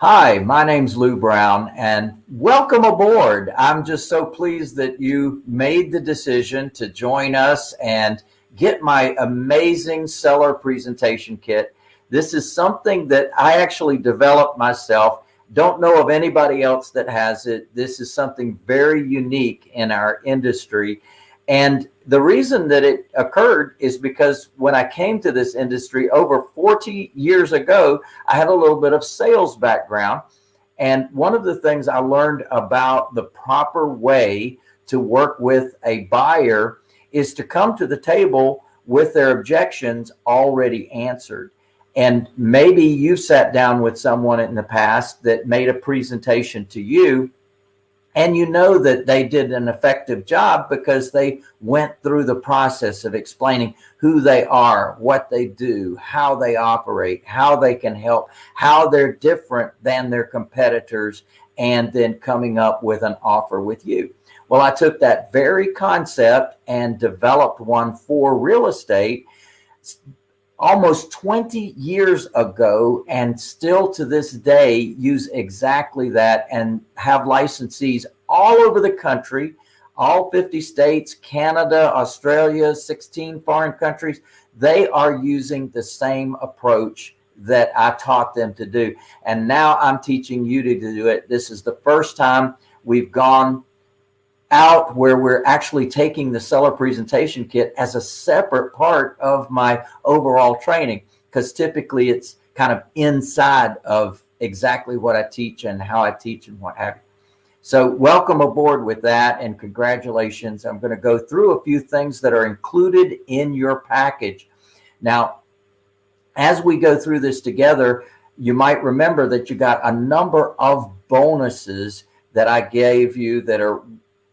Hi, my name's Lou Brown and welcome aboard. I'm just so pleased that you made the decision to join us and get my amazing seller presentation kit. This is something that I actually developed myself. Don't know of anybody else that has it. This is something very unique in our industry. And the reason that it occurred is because when I came to this industry over 40 years ago, I had a little bit of sales background. And one of the things I learned about the proper way to work with a buyer is to come to the table with their objections already answered. And maybe you sat down with someone in the past that made a presentation to you and you know that they did an effective job because they went through the process of explaining who they are, what they do, how they operate, how they can help, how they're different than their competitors, and then coming up with an offer with you. Well, I took that very concept and developed one for real estate almost 20 years ago and still to this day use exactly that and have licensees all over the country, all 50 states, Canada, Australia, 16 foreign countries. They are using the same approach that I taught them to do. And now I'm teaching you to do it. This is the first time we've gone out where we're actually taking the seller presentation kit as a separate part of my overall training because typically it's kind of inside of exactly what I teach and how I teach and what have you. So welcome aboard with that and congratulations. I'm going to go through a few things that are included in your package. Now, as we go through this together, you might remember that you got a number of bonuses that I gave you that are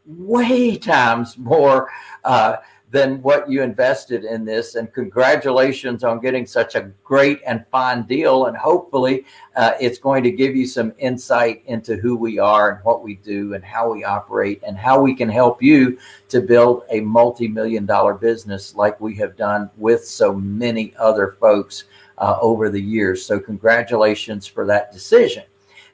way times more uh, than what you invested in this. And congratulations on getting such a great and fine deal. And hopefully uh, it's going to give you some insight into who we are and what we do and how we operate and how we can help you to build a multi-million dollar business like we have done with so many other folks uh, over the years. So congratulations for that decision.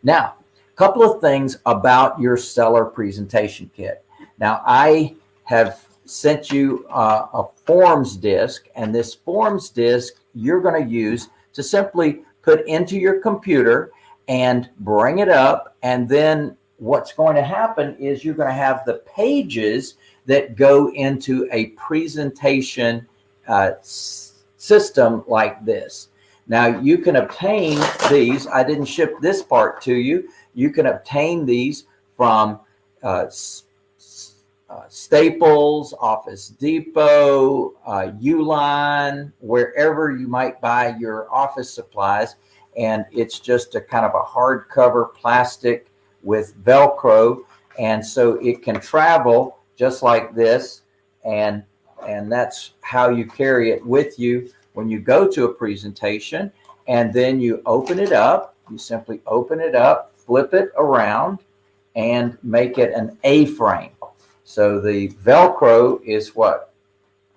Now, couple of things about your seller presentation kit. Now I have sent you uh, a forms disk and this forms disk you're going to use to simply put into your computer and bring it up. And then what's going to happen is you're going to have the pages that go into a presentation uh, system like this. Now you can obtain these. I didn't ship this part to you. You can obtain these from uh, uh, Staples, Office Depot, uh, Uline, wherever you might buy your office supplies. And it's just a kind of a hardcover plastic with Velcro. And so it can travel just like this. And, and that's how you carry it with you when you go to a presentation. And then you open it up. You simply open it up flip it around and make it an A-frame. So the Velcro is what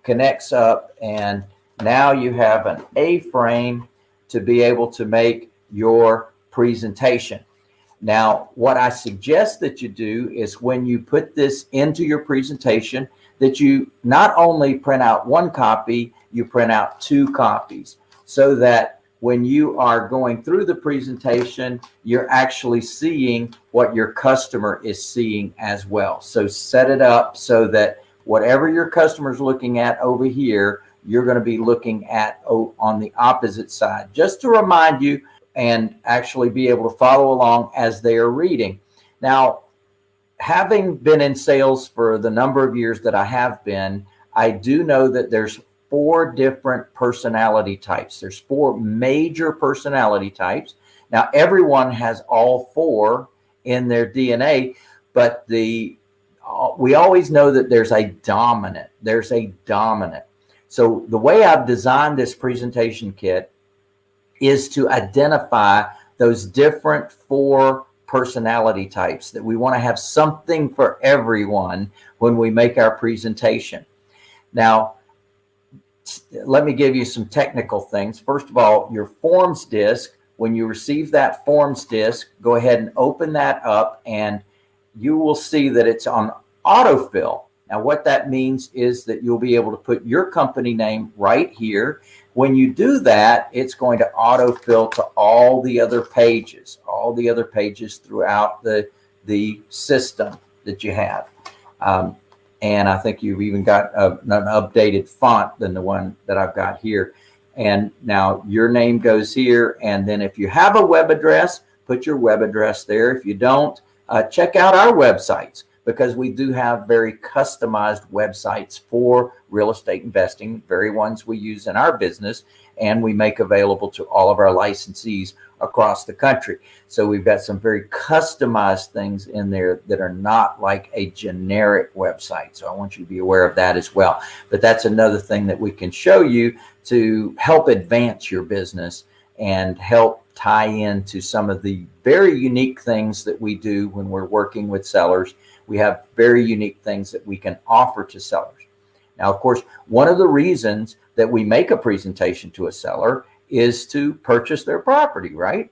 connects up and now you have an A-frame to be able to make your presentation. Now, what I suggest that you do is when you put this into your presentation, that you not only print out one copy, you print out two copies so that when you are going through the presentation, you're actually seeing what your customer is seeing as well. So set it up so that whatever your customer is looking at over here, you're going to be looking at on the opposite side, just to remind you and actually be able to follow along as they are reading. Now, having been in sales for the number of years that I have been, I do know that there's four different personality types. There's four major personality types. Now, everyone has all four in their DNA, but the uh, we always know that there's a dominant. There's a dominant. So the way I've designed this presentation kit is to identify those different four personality types that we want to have something for everyone when we make our presentation. Now, let me give you some technical things. First of all, your forms disk when you receive that forms disc, go ahead and open that up and you will see that it's on autofill. Now, what that means is that you'll be able to put your company name right here. When you do that, it's going to autofill to all the other pages, all the other pages throughout the, the system that you have. Um, and I think you've even got a, an updated font than the one that I've got here. And now your name goes here. And then if you have a web address, put your web address there. If you don't, uh, check out our websites because we do have very customized websites for real estate investing, very ones we use in our business and we make available to all of our licensees across the country. So we've got some very customized things in there that are not like a generic website. So I want you to be aware of that as well. But that's another thing that we can show you to help advance your business and help tie into some of the very unique things that we do when we're working with sellers. We have very unique things that we can offer to sellers. Now, of course, one of the reasons that we make a presentation to a seller is to purchase their property, right?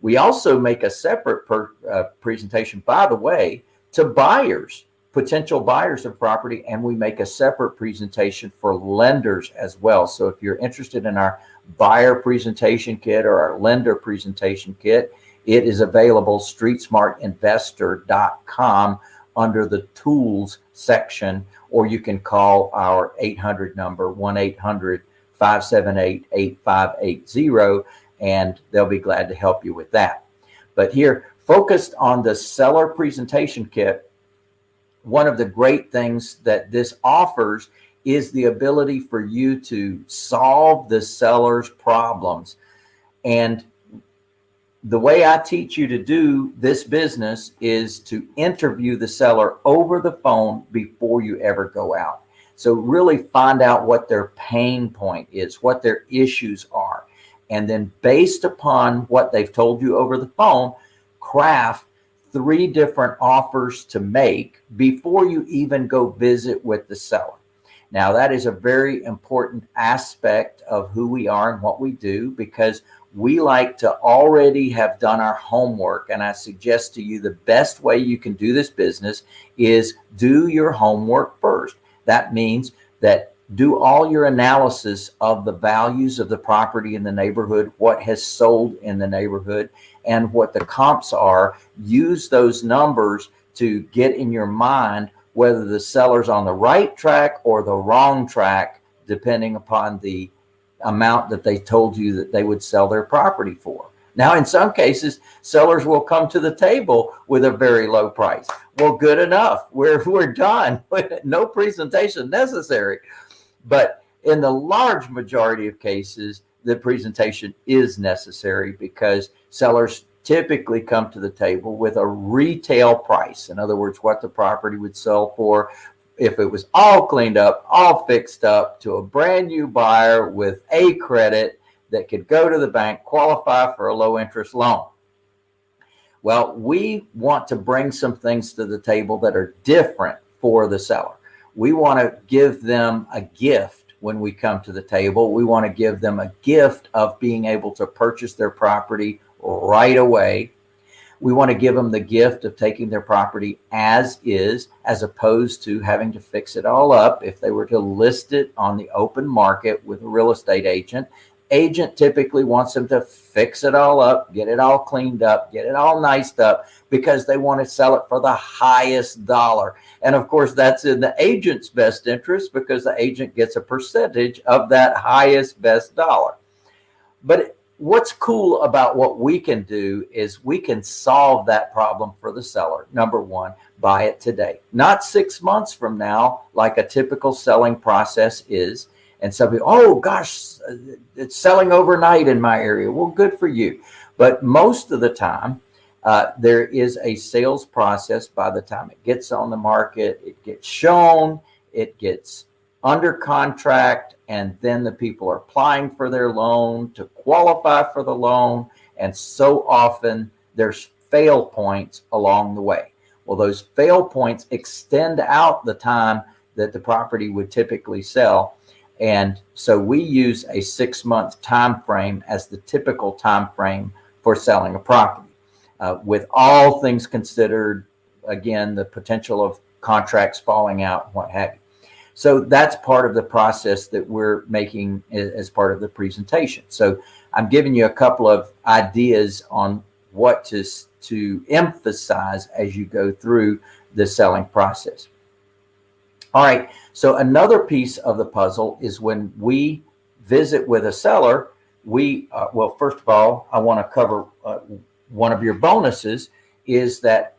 We also make a separate per, uh, presentation, by the way, to buyers, potential buyers of property, and we make a separate presentation for lenders as well. So if you're interested in our buyer presentation kit or our lender presentation kit, it is available streetsmartinvestor.com under the tools section, or you can call our 800 number, 1-800-578-8580, and they'll be glad to help you with that. But here, focused on the seller presentation kit, one of the great things that this offers is the ability for you to solve the seller's problems. And the way I teach you to do this business is to interview the seller over the phone before you ever go out. So really find out what their pain point is, what their issues are. And then based upon what they've told you over the phone, craft three different offers to make before you even go visit with the seller. Now that is a very important aspect of who we are and what we do because we like to already have done our homework. And I suggest to you the best way you can do this business is do your homework first. That means that do all your analysis of the values of the property in the neighborhood, what has sold in the neighborhood and what the comps are. Use those numbers to get in your mind whether the seller's on the right track or the wrong track, depending upon the amount that they told you that they would sell their property for. Now, in some cases, sellers will come to the table with a very low price. Well, good enough. We're, we're done. no presentation necessary. But in the large majority of cases, the presentation is necessary because sellers typically come to the table with a retail price. In other words, what the property would sell for if it was all cleaned up, all fixed up to a brand new buyer with a credit that could go to the bank, qualify for a low interest loan. Well, we want to bring some things to the table that are different for the seller. We want to give them a gift when we come to the table. We want to give them a gift of being able to purchase their property right away we want to give them the gift of taking their property as is, as opposed to having to fix it all up. If they were to list it on the open market with a real estate agent, agent typically wants them to fix it all up, get it all cleaned up, get it all niced up because they want to sell it for the highest dollar. And of course, that's in the agent's best interest because the agent gets a percentage of that highest best dollar. But what's cool about what we can do is we can solve that problem for the seller. Number one, buy it today, not six months from now, like a typical selling process is. And some people, oh gosh, it's selling overnight in my area. Well, good for you. But most of the time, uh, there is a sales process by the time it gets on the market, it gets shown, it gets under contract, and then the people are applying for their loan to qualify for the loan. And so often there's fail points along the way. Well, those fail points extend out the time that the property would typically sell. And so we use a six month time frame as the typical time frame for selling a property. Uh, with all things considered, again, the potential of contracts falling out, what have you. So that's part of the process that we're making as part of the presentation. So I'm giving you a couple of ideas on what to, to emphasize as you go through the selling process. All right, so another piece of the puzzle is when we visit with a seller, we, uh, well, first of all, I want to cover uh, one of your bonuses is that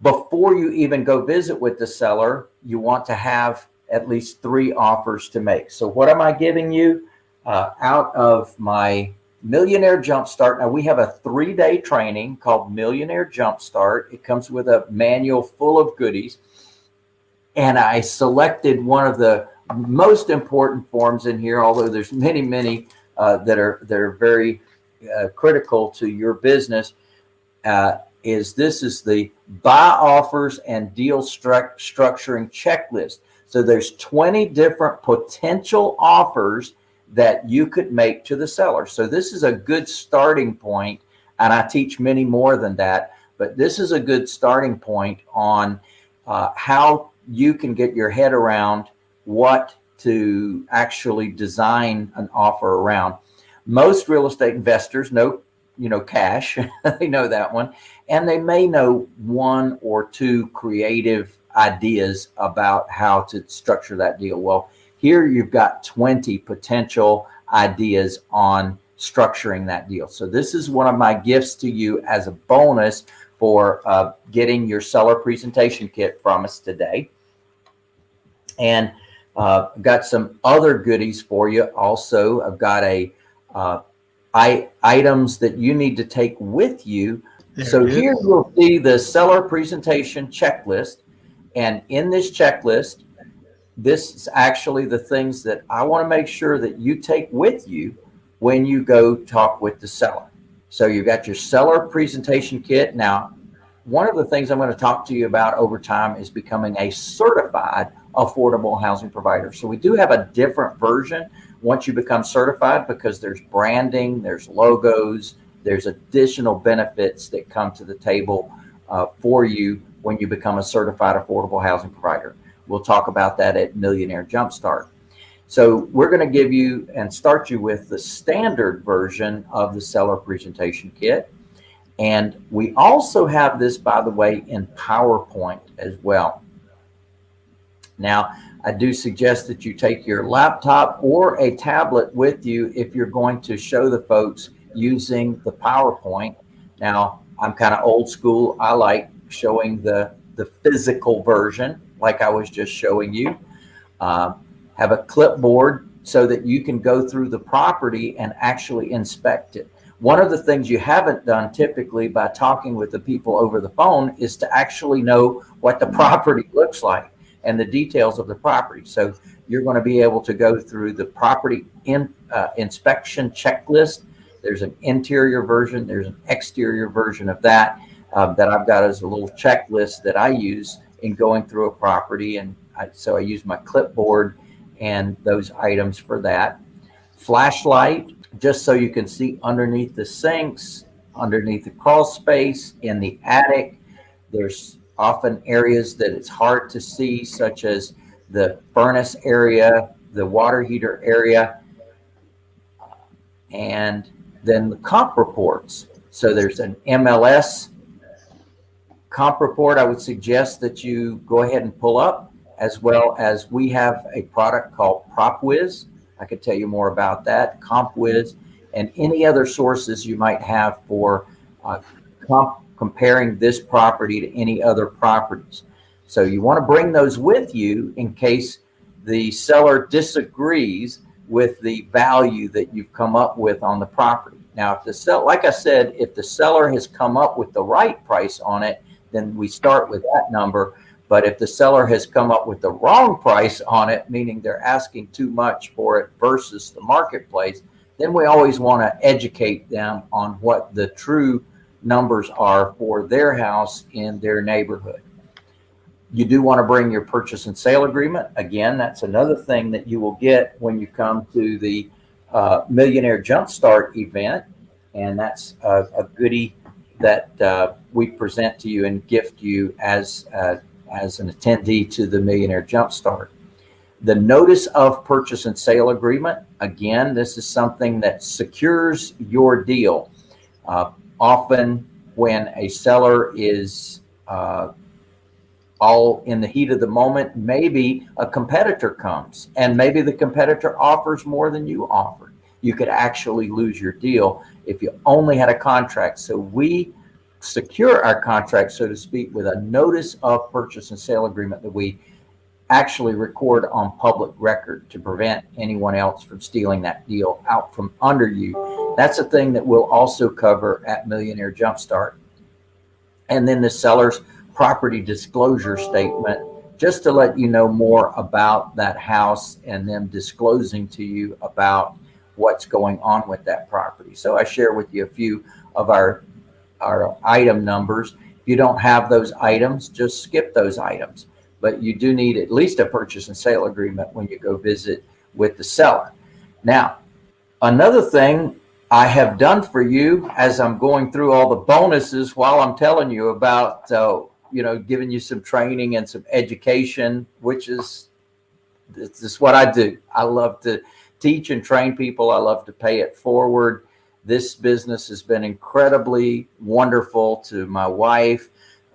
before you even go visit with the seller, you want to have at least three offers to make. So what am I giving you uh, out of my Millionaire Jumpstart? Now we have a three-day training called Millionaire Jumpstart. It comes with a manual full of goodies. And I selected one of the most important forms in here, although there's many, many uh, that are that are very uh, critical to your business. Uh, is this is the buy offers and deal stru structuring checklist. So there's 20 different potential offers that you could make to the seller. So this is a good starting point, and I teach many more than that, but this is a good starting point on uh, how you can get your head around what to actually design an offer around. Most real estate investors know, you know, cash, they know that one, and they may know one or two creative ideas about how to structure that deal. Well, here you've got 20 potential ideas on structuring that deal. So this is one of my gifts to you as a bonus for uh, getting your seller presentation kit from us today. And uh, I've got some other goodies for you. Also, I've got a uh, I, items that you need to take with you. There so here you'll see the seller presentation checklist. And in this checklist, this is actually the things that I want to make sure that you take with you when you go talk with the seller. So you've got your seller presentation kit. Now, one of the things I'm going to talk to you about over time is becoming a certified affordable housing provider. So we do have a different version once you become certified because there's branding, there's logos, there's additional benefits that come to the table uh, for you when you become a certified affordable housing provider. We'll talk about that at Millionaire Jumpstart. So we're going to give you and start you with the standard version of the seller presentation kit. And we also have this, by the way, in PowerPoint as well. Now, I do suggest that you take your laptop or a tablet with you if you're going to show the folks using the PowerPoint. Now, I'm kind of old school. I like showing the, the physical version like I was just showing you. Uh, have a clipboard so that you can go through the property and actually inspect it. One of the things you haven't done typically by talking with the people over the phone is to actually know what the property looks like and the details of the property. So you're going to be able to go through the property in, uh, inspection checklist. There's an interior version. There's an exterior version of that uh, that I've got as a little checklist that I use in going through a property. And I, so I use my clipboard and those items for that. Flashlight, just so you can see underneath the sinks, underneath the crawl space, in the attic. There's often areas that it's hard to see, such as the furnace area, the water heater area, and then the comp reports. So there's an MLS comp report, I would suggest that you go ahead and pull up, as well as we have a product called PropWiz. I could tell you more about that, CompWiz, and any other sources you might have for uh, comp comparing this property to any other properties. So you want to bring those with you in case the seller disagrees with the value that you've come up with on the property. Now, if the sell, like I said, if the seller has come up with the right price on it, then we start with that number. But if the seller has come up with the wrong price on it, meaning they're asking too much for it versus the marketplace, then we always want to educate them on what the true numbers are for their house in their neighborhood. You do want to bring your purchase and sale agreement. Again, that's another thing that you will get when you come to the uh, Millionaire Jumpstart event. And that's a, a goodie that uh, we present to you and gift you as, uh, as an attendee to the Millionaire Jumpstart. The notice of purchase and sale agreement, again, this is something that secures your deal. Uh, often when a seller is uh, all in the heat of the moment, maybe a competitor comes and maybe the competitor offers more than you offered. You could actually lose your deal if you only had a contract. So we secure our contract, so to speak, with a notice of purchase and sale agreement that we actually record on public record to prevent anyone else from stealing that deal out from under you. That's a thing that we'll also cover at Millionaire Jumpstart. And then the seller's property disclosure statement, just to let you know more about that house and them disclosing to you about what's going on with that property. So I share with you a few of our, our item numbers. If you don't have those items, just skip those items. But you do need at least a purchase and sale agreement when you go visit with the seller. Now, another thing I have done for you as I'm going through all the bonuses while I'm telling you about uh, you know, giving you some training and some education, which is, this is what I do. I love to teach and train people. I love to pay it forward. This business has been incredibly wonderful to my wife,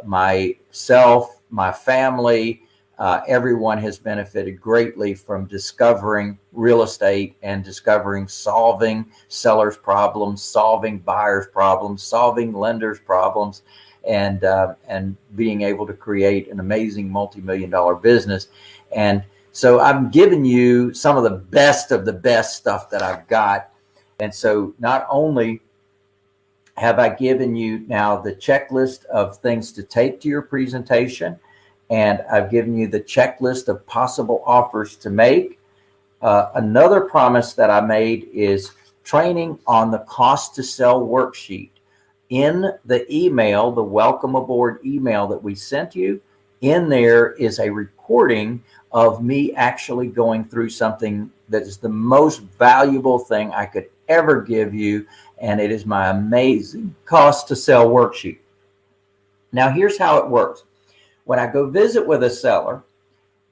myself, my family. Uh, everyone has benefited greatly from discovering real estate and discovering solving sellers problems, solving buyers problems, solving lenders problems and uh, and being able to create an amazing multi-million dollar business. And so I'm giving you some of the best of the best stuff that I've got. And so not only have I given you now the checklist of things to take to your presentation, and I've given you the checklist of possible offers to make. Uh, another promise that I made is training on the cost to sell worksheet in the email, the welcome aboard email that we sent you, in there is a recording of me actually going through something that is the most valuable thing I could ever give you. And it is my amazing cost to sell worksheet. Now here's how it works. When I go visit with a seller,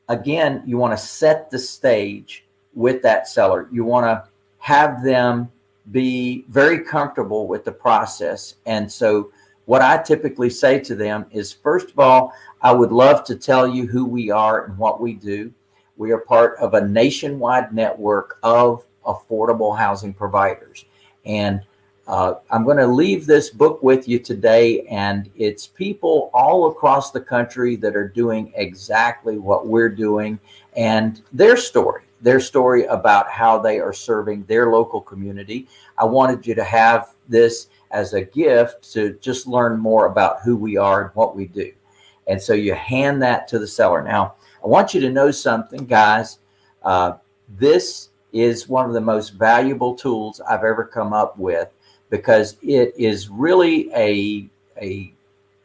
again, you want to set the stage with that seller. You want to have them be very comfortable with the process. And so what I typically say to them is, first of all, I would love to tell you who we are and what we do. We are part of a nationwide network of affordable housing providers. And uh, I'm going to leave this book with you today. And it's people all across the country that are doing exactly what we're doing and their story their story about how they are serving their local community. I wanted you to have this as a gift to just learn more about who we are and what we do. And so you hand that to the seller. Now, I want you to know something, guys. Uh, this is one of the most valuable tools I've ever come up with because it is really a, a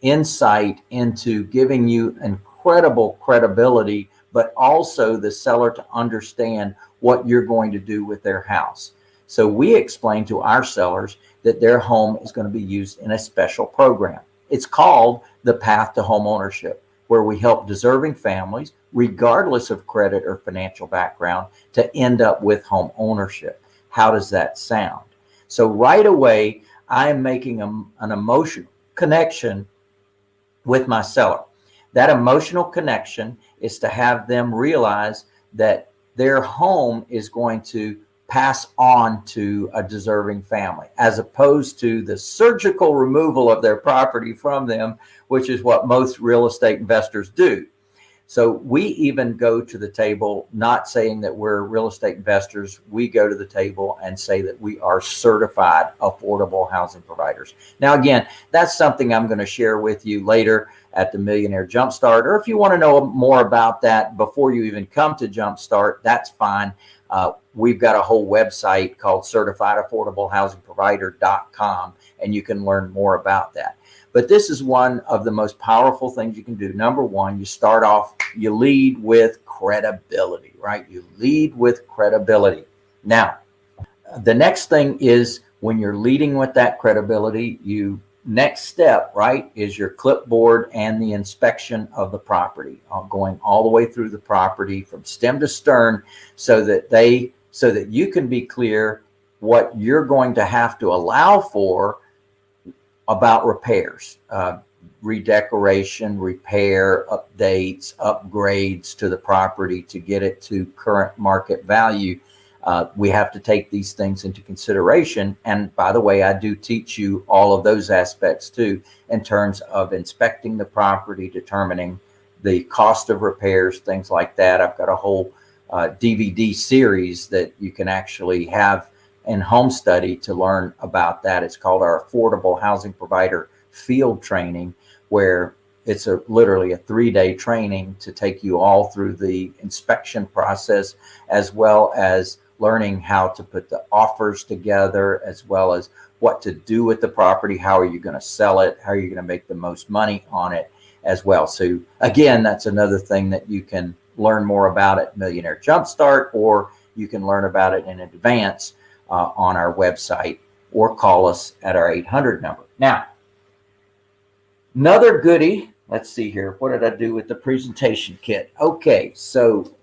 insight into giving you incredible credibility but also the seller to understand what you're going to do with their house. So we explain to our sellers that their home is going to be used in a special program. It's called the Path to Home Ownership, where we help deserving families, regardless of credit or financial background, to end up with home ownership. How does that sound? So right away, I am making a, an emotional connection with my seller. That emotional connection is to have them realize that their home is going to pass on to a deserving family as opposed to the surgical removal of their property from them, which is what most real estate investors do. So we even go to the table, not saying that we're real estate investors. We go to the table and say that we are certified affordable housing providers. Now, again, that's something I'm going to share with you later at the Millionaire Jumpstart. Or if you want to know more about that before you even come to Jumpstart, that's fine. Uh, we've got a whole website called certifiedaffordablehousingprovider.com, and you can learn more about that. But this is one of the most powerful things you can do. Number one, you start off, you lead with credibility, right? You lead with credibility. Now, the next thing is when you're leading with that credibility, you next step, right, is your clipboard and the inspection of the property, uh, going all the way through the property from stem to stern so that they, so that you can be clear what you're going to have to allow for about repairs, uh, redecoration, repair, updates, upgrades to the property to get it to current market value uh, we have to take these things into consideration. And by the way, I do teach you all of those aspects too, in terms of inspecting the property, determining the cost of repairs, things like that. I've got a whole uh, DVD series that you can actually have in home study to learn about that. It's called our Affordable Housing Provider Field Training, where it's a literally a three-day training to take you all through the inspection process as well as learning how to put the offers together as well as what to do with the property. How are you going to sell it? How are you going to make the most money on it as well? So again, that's another thing that you can learn more about at Millionaire Jumpstart, or you can learn about it in advance uh, on our website or call us at our 800 number. Now, another goodie, let's see here. What did I do with the presentation kit? Okay, so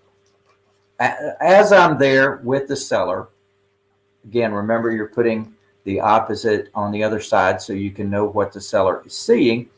as I'm there with the seller, again, remember you're putting the opposite on the other side so you can know what the seller is seeing.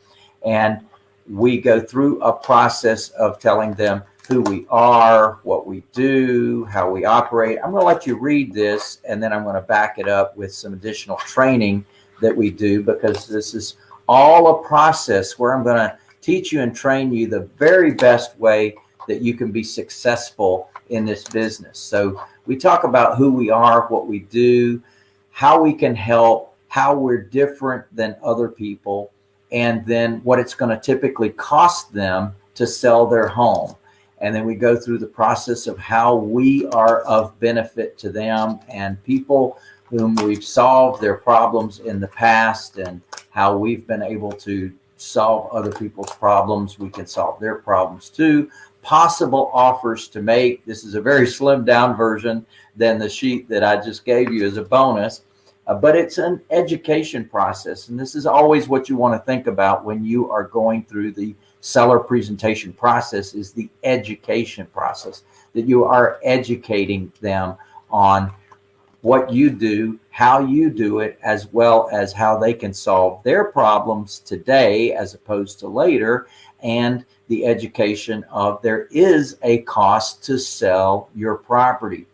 And we go through a process of telling them who we are, what we do, how we operate. I'm going to let you read this and then I'm going to back it up with some additional training that we do because this is all a process where I'm going to teach you and train you the very best way that you can be successful in this business. So we talk about who we are, what we do, how we can help, how we're different than other people, and then what it's going to typically cost them to sell their home. And then we go through the process of how we are of benefit to them and people whom we've solved their problems in the past and how we've been able to solve other people's problems. We can solve their problems too possible offers to make. This is a very slimmed down version than the sheet that I just gave you as a bonus, uh, but it's an education process. And this is always what you want to think about when you are going through the seller presentation process is the education process, that you are educating them on what you do, how you do it, as well as how they can solve their problems today as opposed to later. And the education of there is a cost to sell your property.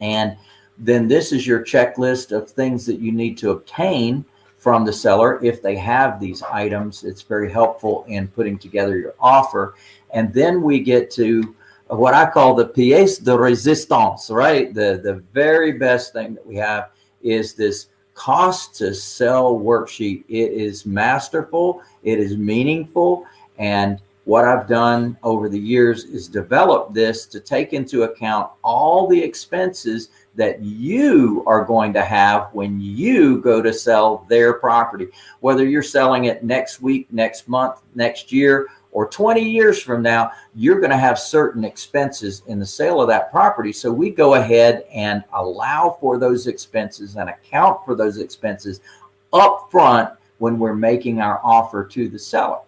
And then this is your checklist of things that you need to obtain from the seller if they have these items. It's very helpful in putting together your offer. And then we get to what I call the pièce de résistance, right? The, the very best thing that we have is this cost to sell worksheet. It is masterful. It is meaningful. And what I've done over the years is develop this to take into account all the expenses that you are going to have when you go to sell their property, whether you're selling it next week, next month, next year, or 20 years from now, you're going to have certain expenses in the sale of that property. So we go ahead and allow for those expenses and account for those expenses up front when we're making our offer to the seller.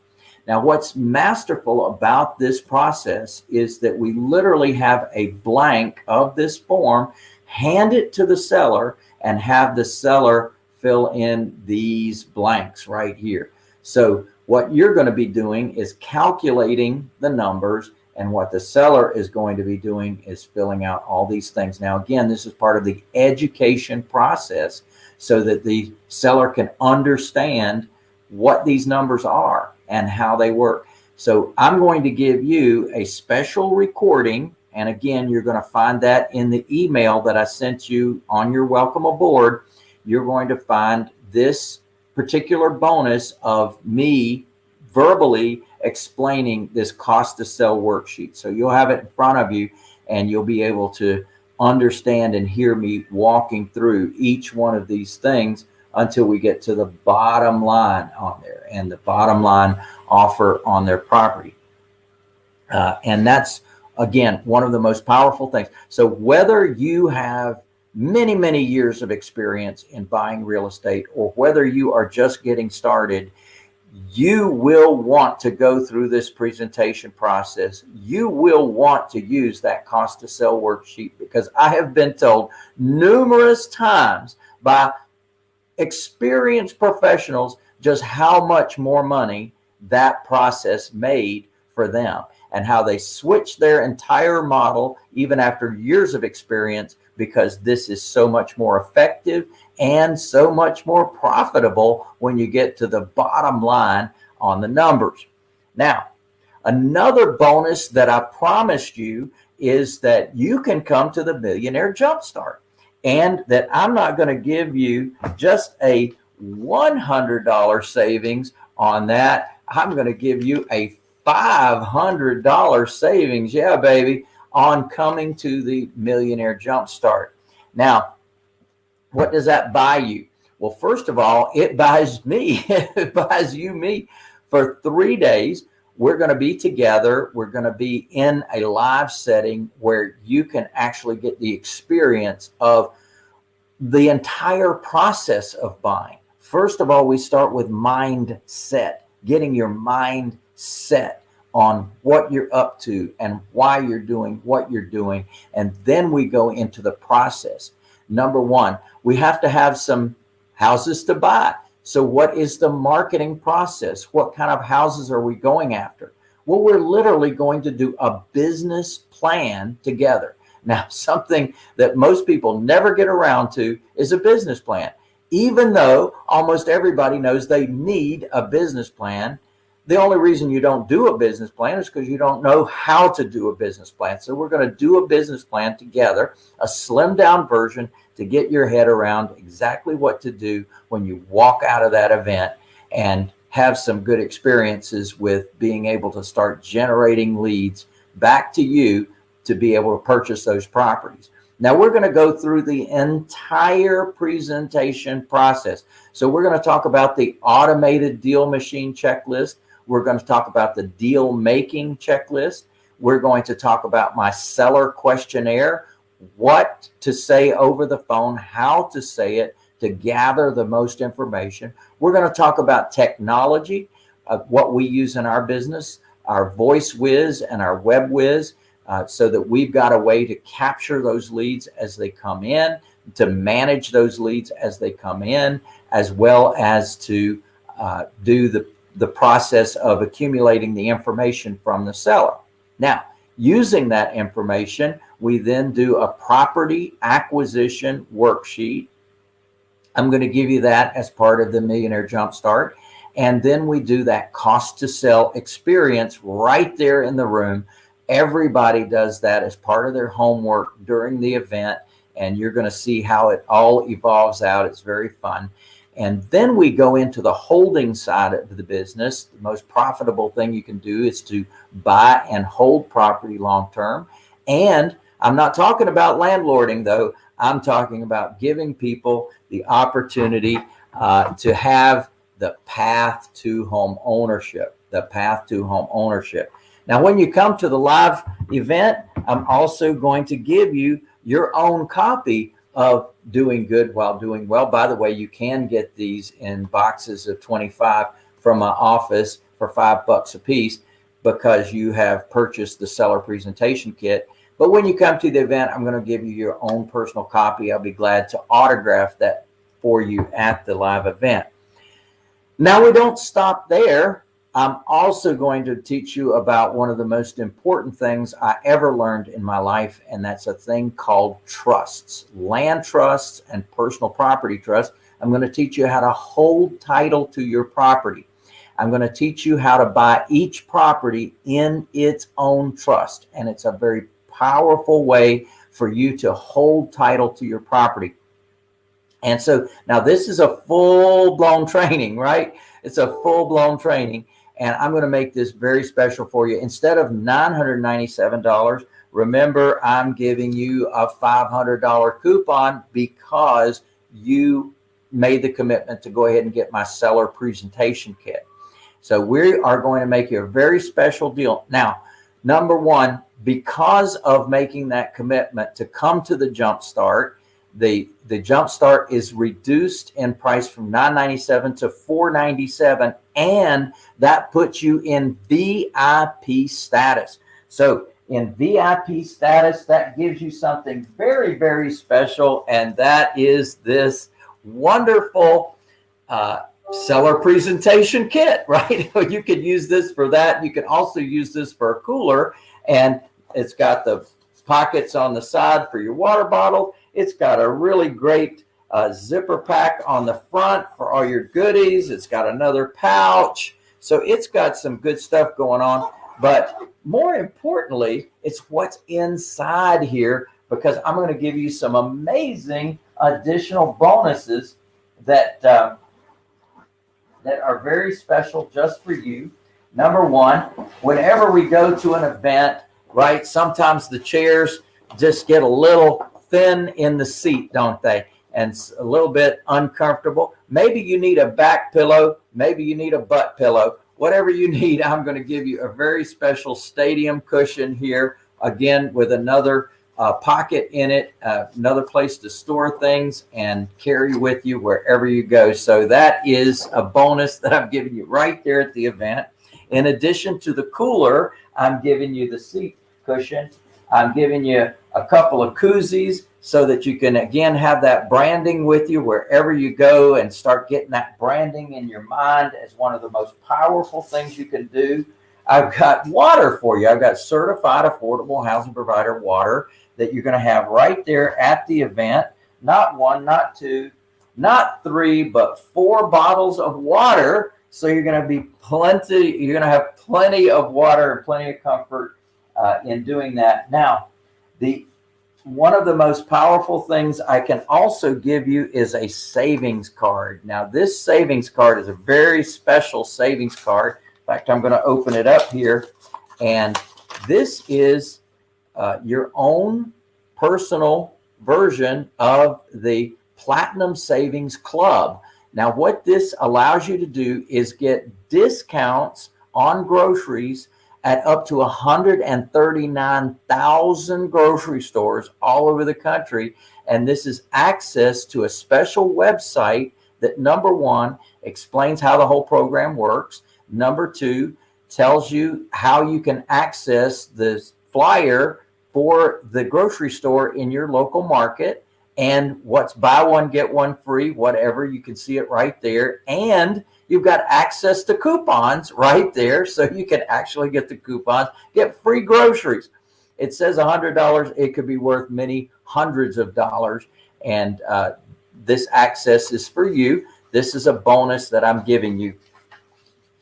Now, what's masterful about this process is that we literally have a blank of this form, hand it to the seller and have the seller fill in these blanks right here. So what you're going to be doing is calculating the numbers and what the seller is going to be doing is filling out all these things. Now, again, this is part of the education process so that the seller can understand what these numbers are and how they work. So I'm going to give you a special recording. And again, you're going to find that in the email that I sent you on your welcome aboard. You're going to find this particular bonus of me verbally explaining this cost to sell worksheet. So you'll have it in front of you and you'll be able to understand and hear me walking through each one of these things until we get to the bottom line on there and the bottom line offer on their property. Uh, and that's, again, one of the most powerful things. So whether you have many, many years of experience in buying real estate or whether you are just getting started, you will want to go through this presentation process. You will want to use that cost to sell worksheet because I have been told numerous times by experienced professionals just how much more money that process made for them and how they switched their entire model even after years of experience because this is so much more effective and so much more profitable when you get to the bottom line on the numbers. Now, another bonus that I promised you is that you can come to the Millionaire Jumpstart and that I'm not going to give you just a $100 savings on that. I'm going to give you a $500 savings. Yeah, baby, on coming to the Millionaire Jumpstart. Now, what does that buy you? Well, first of all, it buys me, it buys you me for three days. We're going to be together. We're going to be in a live setting where you can actually get the experience of the entire process of buying. First of all, we start with mindset, getting your mind set on what you're up to and why you're doing what you're doing. And then we go into the process. Number one, we have to have some houses to buy. So what is the marketing process? What kind of houses are we going after? Well, we're literally going to do a business plan together. Now, something that most people never get around to is a business plan. Even though almost everybody knows they need a business plan, the only reason you don't do a business plan is because you don't know how to do a business plan. So we're going to do a business plan together, a slimmed down version to get your head around exactly what to do when you walk out of that event and have some good experiences with being able to start generating leads back to you to be able to purchase those properties. Now we're going to go through the entire presentation process. So we're going to talk about the automated deal machine checklist. We're going to talk about the deal making checklist. We're going to talk about my seller questionnaire, what to say over the phone, how to say it to gather the most information. We're going to talk about technology, uh, what we use in our business, our voice whiz and our web whiz, uh, so that we've got a way to capture those leads as they come in, to manage those leads as they come in, as well as to uh, do the the process of accumulating the information from the seller. Now, using that information, we then do a property acquisition worksheet. I'm going to give you that as part of the Millionaire Jumpstart. And then we do that cost to sell experience right there in the room. Everybody does that as part of their homework during the event. And you're going to see how it all evolves out. It's very fun. And then we go into the holding side of the business. The most profitable thing you can do is to buy and hold property long term. And I'm not talking about landlording though. I'm talking about giving people the opportunity uh, to have the path to home ownership, the path to home ownership. Now, when you come to the live event, I'm also going to give you your own copy of doing good while doing well. By the way, you can get these in boxes of 25 from my office for five bucks a piece because you have purchased the seller presentation kit. But when you come to the event, I'm going to give you your own personal copy. I'll be glad to autograph that for you at the live event. Now we don't stop there. I'm also going to teach you about one of the most important things I ever learned in my life, and that's a thing called trusts, land trusts and personal property trusts. I'm going to teach you how to hold title to your property. I'm going to teach you how to buy each property in its own trust, and it's a very powerful way for you to hold title to your property. And so now this is a full blown training, right? It's a full blown training and I'm going to make this very special for you. Instead of $997, remember I'm giving you a $500 coupon because you made the commitment to go ahead and get my seller presentation kit. So we are going to make you a very special deal. Now, number one, because of making that commitment to come to the Jumpstart, the the jump start is reduced in price from 997 to 497 and that puts you in VIP status. So in VIP status, that gives you something very, very special. And that is this wonderful uh, seller presentation kit, right? you could use this for that. You can also use this for a cooler and it's got the pockets on the side for your water bottle. It's got a really great uh, zipper pack on the front for all your goodies. It's got another pouch. So it's got some good stuff going on. But more importantly, it's what's inside here because I'm going to give you some amazing additional bonuses that uh, that are very special just for you. Number one, whenever we go to an event, right, sometimes the chairs just get a little thin in the seat, don't they? And a little bit uncomfortable. Maybe you need a back pillow. Maybe you need a butt pillow. Whatever you need, I'm going to give you a very special stadium cushion here. Again, with another uh, pocket in it, uh, another place to store things and carry with you wherever you go. So that is a bonus that I'm giving you right there at the event. In addition to the cooler, I'm giving you the seat cushion. I'm giving you a couple of koozies so that you can again have that branding with you wherever you go and start getting that branding in your mind as one of the most powerful things you can do. I've got water for you. I've got certified affordable housing provider water that you're going to have right there at the event. Not one, not two, not three, but four bottles of water. So you're going to be plenty, you're going to have plenty of water and plenty of comfort uh, in doing that. Now, the one of the most powerful things I can also give you is a savings card. Now, this savings card is a very special savings card. In fact, I'm going to open it up here. And this is uh, your own personal version of the Platinum Savings Club. Now, what this allows you to do is get discounts on groceries at up to 139,000 grocery stores all over the country. And this is access to a special website that number one explains how the whole program works. Number two tells you how you can access this flyer for the grocery store in your local market and what's buy one, get one free, whatever. You can see it right there. And You've got access to coupons right there. So you can actually get the coupons, get free groceries. It says $100. It could be worth many hundreds of dollars. And uh, this access is for you. This is a bonus that I'm giving you.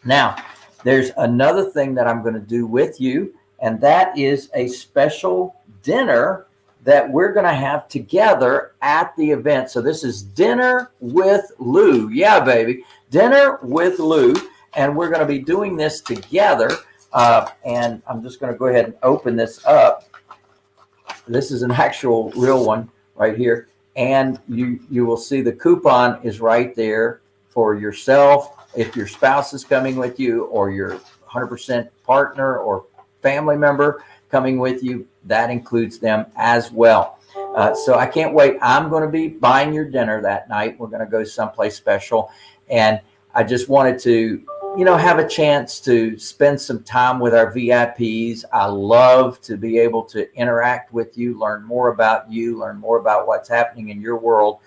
Now, there's another thing that I'm going to do with you, and that is a special dinner that we're going to have together at the event. So this is dinner with Lou. Yeah, baby. Dinner with Lou. And we're going to be doing this together. Uh, and I'm just going to go ahead and open this up. This is an actual real one right here. And you, you will see the coupon is right there for yourself. If your spouse is coming with you or your 100% partner or family member, coming with you. That includes them as well. Uh, so I can't wait. I'm going to be buying your dinner that night. We're going to go someplace special. And I just wanted to, you know, have a chance to spend some time with our VIPs. I love to be able to interact with you, learn more about you, learn more about what's happening in your world,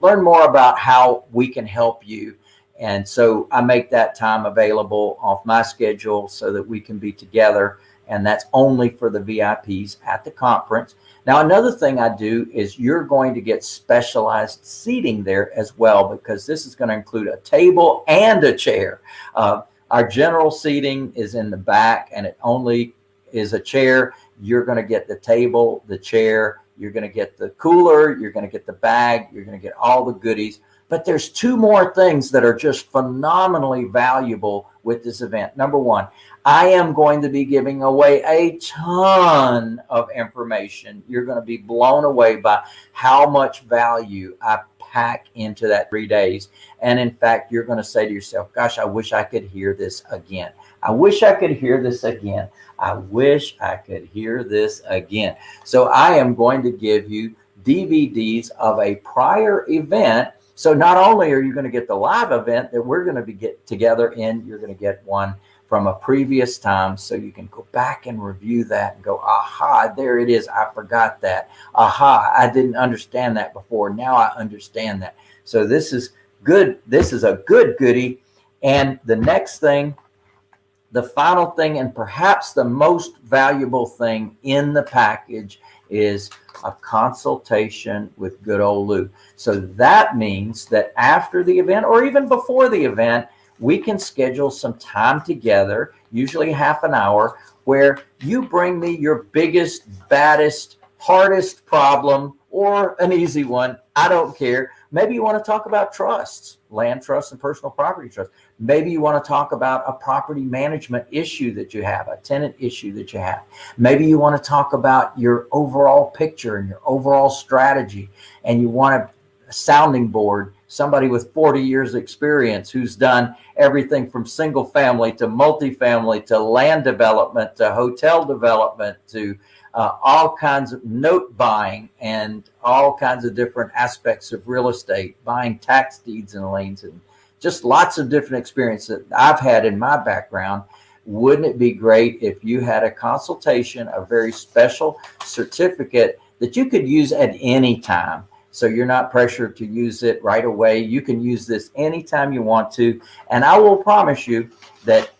learn more about how we can help you. And so I make that time available off my schedule so that we can be together and that's only for the VIPs at the conference. Now, another thing I do is you're going to get specialized seating there as well, because this is going to include a table and a chair. Uh, our general seating is in the back and it only is a chair. You're going to get the table, the chair, you're going to get the cooler, you're going to get the bag, you're going to get all the goodies. But there's two more things that are just phenomenally valuable with this event. Number one, I am going to be giving away a ton of information. You're going to be blown away by how much value I pack into that three days. And in fact, you're going to say to yourself, gosh, I wish I could hear this again. I wish I could hear this again. I wish I could hear this again. So I am going to give you DVDs of a prior event. So not only are you going to get the live event that we're going to be get together in, you're going to get one from a previous time so you can go back and review that and go aha there it is. I forgot that. Aha i didn't understand that before. Now i understand that. So this is good. This is a good goodie. And the next thing the final thing and perhaps the most valuable thing in the package is a consultation with good old Lou. So that means that after the event or even before the event, we can schedule some time together, usually half an hour, where you bring me your biggest, baddest, hardest problem or an easy one. I don't care. Maybe you want to talk about trusts, land trusts and personal property trusts. Maybe you want to talk about a property management issue that you have, a tenant issue that you have. Maybe you want to talk about your overall picture and your overall strategy, and you want a sounding board, somebody with 40 years experience who's done everything from single family to multifamily to land development to hotel development to uh, all kinds of note buying and all kinds of different aspects of real estate, buying tax deeds and liens and just lots of different experience that I've had in my background. Wouldn't it be great if you had a consultation, a very special certificate that you could use at any time? So you're not pressured to use it right away. You can use this anytime you want to. And I will promise you that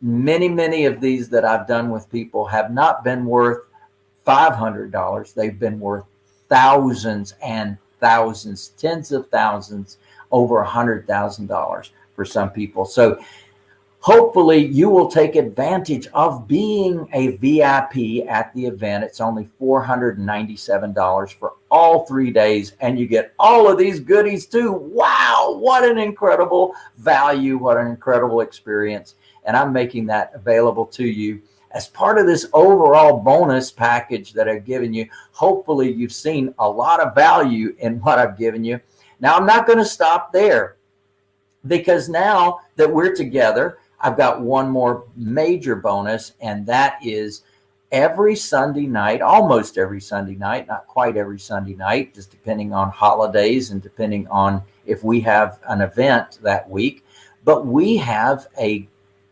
many, many of these that I've done with people have not been worth $500. They've been worth thousands and thousands, tens of thousands, over a hundred thousand dollars for some people. So hopefully you will take advantage of being a VIP at the event. It's only $497 for all three days and you get all of these goodies too. Wow. What an incredible value. What an incredible experience. And I'm making that available to you as part of this overall bonus package that I've given you, hopefully you've seen a lot of value in what I've given you. Now I'm not going to stop there because now that we're together, I've got one more major bonus and that is every Sunday night, almost every Sunday night, not quite every Sunday night, just depending on holidays and depending on if we have an event that week, but we have a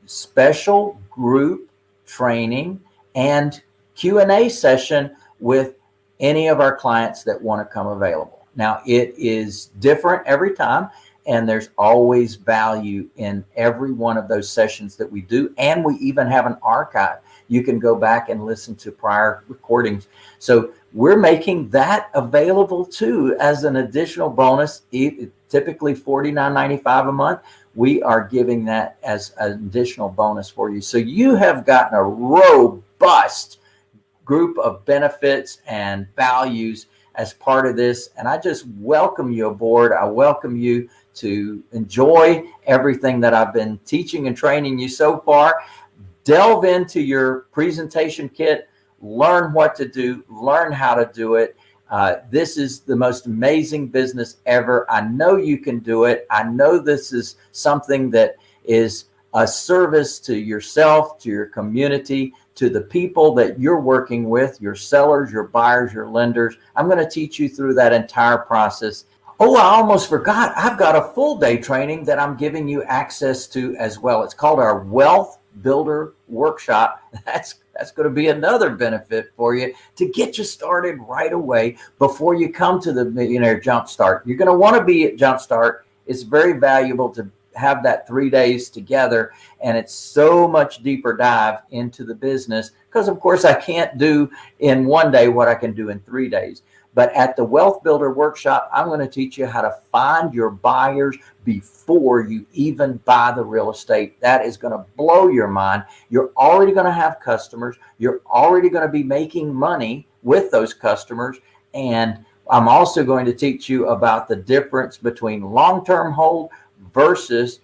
special group training and Q&A session with any of our clients that want to come available. Now it is different every time and there's always value in every one of those sessions that we do. And we even have an archive. You can go back and listen to prior recordings. So we're making that available too as an additional bonus, typically $49.95 a month we are giving that as an additional bonus for you. So you have gotten a robust group of benefits and values as part of this. And I just welcome you aboard. I welcome you to enjoy everything that I've been teaching and training you so far. Delve into your presentation kit, learn what to do, learn how to do it. Uh, this is the most amazing business ever. I know you can do it. I know this is something that is a service to yourself, to your community, to the people that you're working with, your sellers, your buyers, your lenders. I'm going to teach you through that entire process. Oh, I almost forgot. I've got a full day training that I'm giving you access to as well. It's called our Wealth Builder Workshop. That's that's going to be another benefit for you to get you started right away before you come to the Millionaire Jumpstart. You're going to want to be at Jumpstart. It's very valuable to have that three days together. And it's so much deeper dive into the business because of course I can't do in one day what I can do in three days. But at the Wealth Builder Workshop, I'm going to teach you how to find your buyers before you even buy the real estate. That is going to blow your mind. You're already going to have customers. You're already going to be making money with those customers. And I'm also going to teach you about the difference between long-term hold versus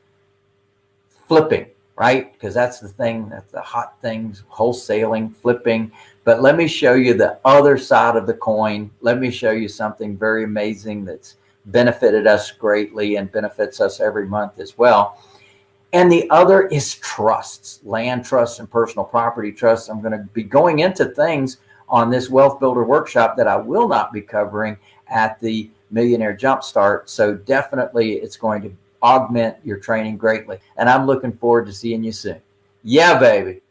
flipping, right? Because that's the thing, that's the hot things, wholesaling, flipping. But let me show you the other side of the coin. Let me show you something very amazing that's benefited us greatly and benefits us every month as well. And the other is trusts, land trusts and personal property trusts. I'm going to be going into things on this wealth builder workshop that I will not be covering at the Millionaire Jumpstart. So definitely it's going to augment your training greatly. And I'm looking forward to seeing you soon. Yeah, baby.